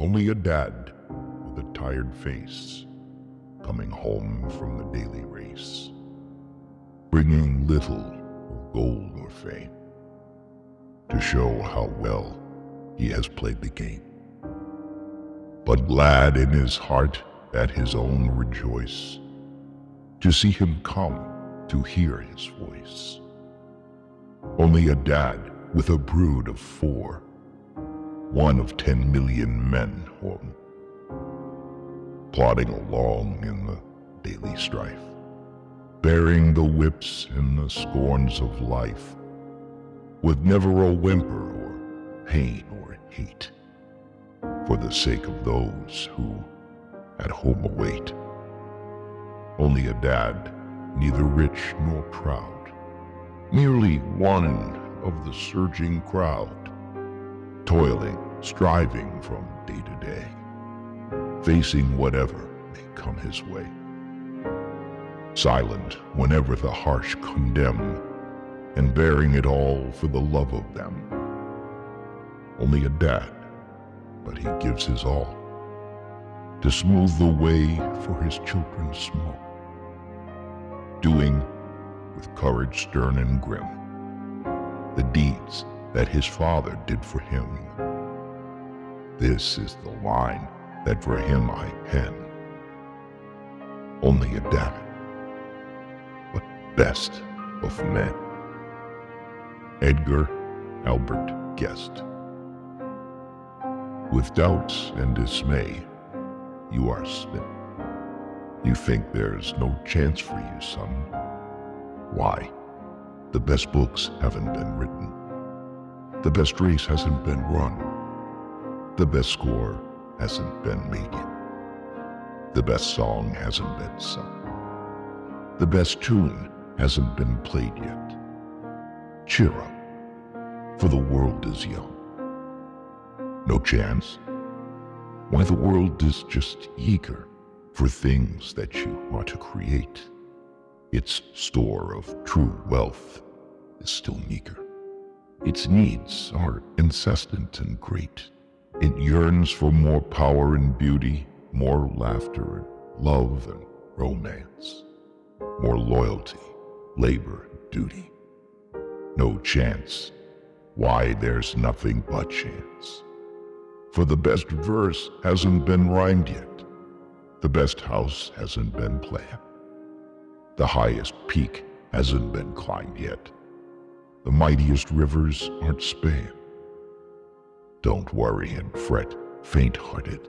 Only a dad with a tired face coming home from the daily race, bringing little of gold or fame to show how well he has played the game. But glad in his heart at his own rejoice to see him come to hear his voice. Only a dad with a brood of four, one of ten million men home, plodding along in the daily strife, bearing the whips and the scorns of life, with never a whimper or pain or hate, for the sake of those who at home await. Only a dad, neither rich nor proud, merely one of the surging crowd, toiling, striving from day to day, facing whatever may come his way. Silent whenever the harsh condemn, and bearing it all for the love of them. Only a dad, but he gives his all to smooth the way for his children small, doing with courage stern and grim the deeds that his father did for him. This is the line that for him I pen. Only a dad, but best of men. Edgar Albert Guest. With doubts and dismay, you are smitten. You think there's no chance for you, son. Why? The best books haven't been written. The best race hasn't been run. The best score hasn't been made. The best song hasn't been sung. The best tune hasn't been played yet. Cheer up, for the world is young. No chance? Why the world is just eager for things that you want to create. Its store of true wealth is still meager. Its needs are incessant and great. It yearns for more power and beauty, more laughter and love and romance, more loyalty, labor and duty. No chance. Why, there's nothing but chance. For the best verse hasn't been rhymed yet. The best house hasn't been planned. The highest peak hasn't been climbed yet. The mightiest rivers aren't spanned. Don't worry and fret, faint-hearted.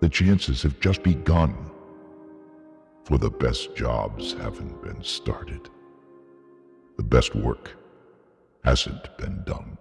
The chances have just begun, for the best jobs haven't been started. The best work hasn't been done.